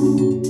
you.